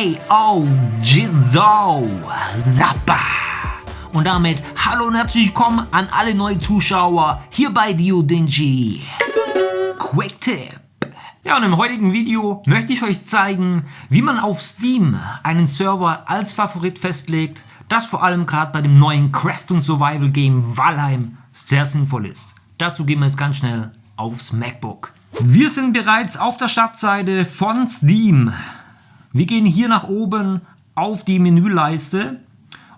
K.O. Jizzo Zappa. Und damit hallo und herzlich willkommen an alle neuen Zuschauer hier bei Dio Dingy. Quick Tip. Ja, und im heutigen Video möchte ich euch zeigen, wie man auf Steam einen Server als Favorit festlegt, das vor allem gerade bei dem neuen Craft und Survival Game Valheim sehr sinnvoll ist. Dazu gehen wir jetzt ganz schnell aufs MacBook. Wir sind bereits auf der Startseite von Steam. Wir gehen hier nach oben auf die Menüleiste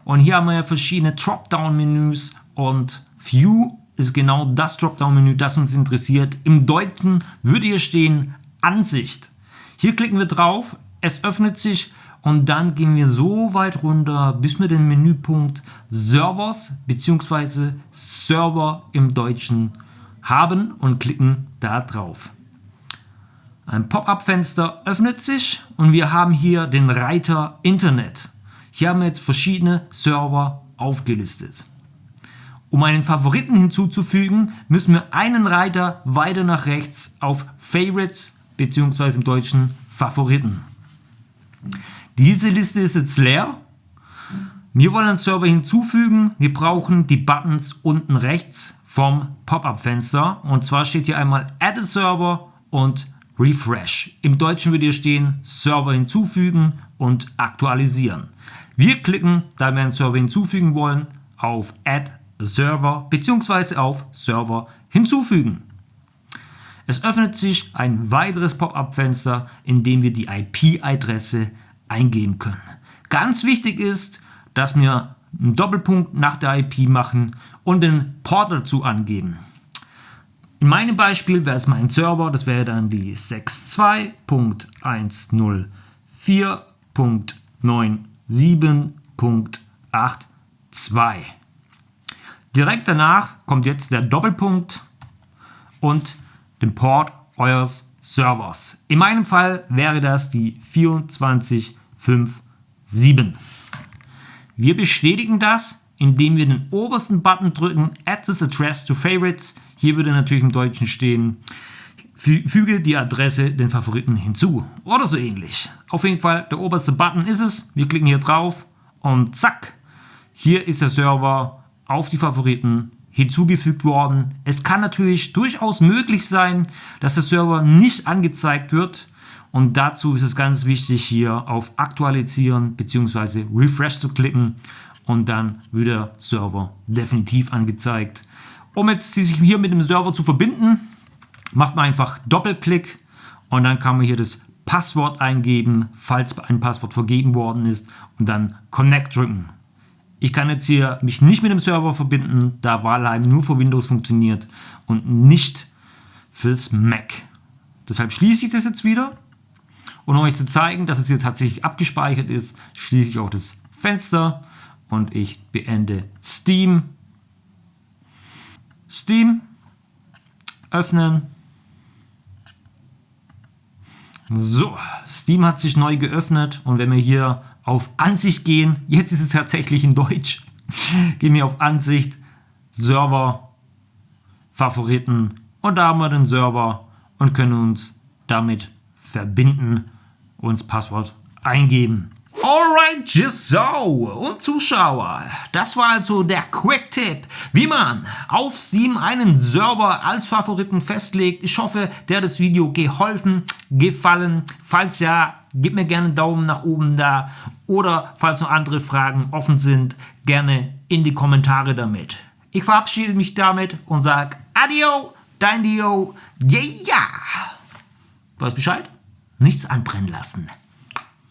und hier haben wir ja verschiedene Dropdown-Menüs und View ist genau das Dropdown-Menü, das uns interessiert. Im Deutschen würde hier stehen Ansicht. Hier klicken wir drauf, es öffnet sich und dann gehen wir so weit runter, bis wir den Menüpunkt Servers bzw. Server im Deutschen haben und klicken da drauf. Ein Pop-up-Fenster öffnet sich und wir haben hier den Reiter Internet. Hier haben wir jetzt verschiedene Server aufgelistet. Um einen Favoriten hinzuzufügen, müssen wir einen Reiter weiter nach rechts auf Favorites bzw. im Deutschen Favoriten. Diese Liste ist jetzt leer. Wir wollen einen Server hinzufügen. Wir brauchen die Buttons unten rechts vom Pop-up-Fenster. Und zwar steht hier einmal Add a Server und Refresh. Im Deutschen würde hier stehen Server hinzufügen und aktualisieren. Wir klicken, da wir einen Server hinzufügen wollen, auf Add Server bzw. auf Server hinzufügen. Es öffnet sich ein weiteres Pop-up-Fenster, in dem wir die IP-Adresse eingehen können. Ganz wichtig ist, dass wir einen Doppelpunkt nach der IP machen und den Port dazu angeben. In meinem Beispiel wäre es mein Server, das wäre dann die 62.104.97.82. Direkt danach kommt jetzt der Doppelpunkt und den Port eures Servers. In meinem Fall wäre das die 24.5.7. Wir bestätigen das, indem wir den obersten Button drücken, Add this address to favorites. Hier würde natürlich im Deutschen stehen, füge die Adresse den Favoriten hinzu oder so ähnlich. Auf jeden Fall, der oberste Button ist es. Wir klicken hier drauf und zack, hier ist der Server auf die Favoriten hinzugefügt worden. Es kann natürlich durchaus möglich sein, dass der Server nicht angezeigt wird und dazu ist es ganz wichtig hier auf Aktualisieren bzw. Refresh zu klicken und dann wird der Server definitiv angezeigt. Um jetzt sich hier mit dem Server zu verbinden, macht man einfach Doppelklick und dann kann man hier das Passwort eingeben, falls ein Passwort vergeben worden ist und dann Connect drücken. Ich kann jetzt hier mich nicht mit dem Server verbinden, da Valheim nur für Windows funktioniert und nicht fürs Mac. Deshalb schließe ich das jetzt wieder. Und um euch zu zeigen, dass es hier tatsächlich abgespeichert ist, schließe ich auch das Fenster und ich beende Steam. Steam öffnen. So, Steam hat sich neu geöffnet und wenn wir hier auf Ansicht gehen, jetzt ist es tatsächlich in Deutsch, gehen wir auf Ansicht, Server, Favoriten und da haben wir den Server und können uns damit verbinden, uns Passwort eingeben. Alright, so. Und Zuschauer, das war also der Quick-Tipp, wie man auf Steam einen Server als Favoriten festlegt. Ich hoffe, der hat das Video geholfen, gefallen. Falls ja, gib mir gerne einen Daumen nach oben da. Oder falls noch andere Fragen offen sind, gerne in die Kommentare damit. Ich verabschiede mich damit und sage Adio, dein Dio, yeah! Weißt Bescheid? Nichts anbrennen lassen.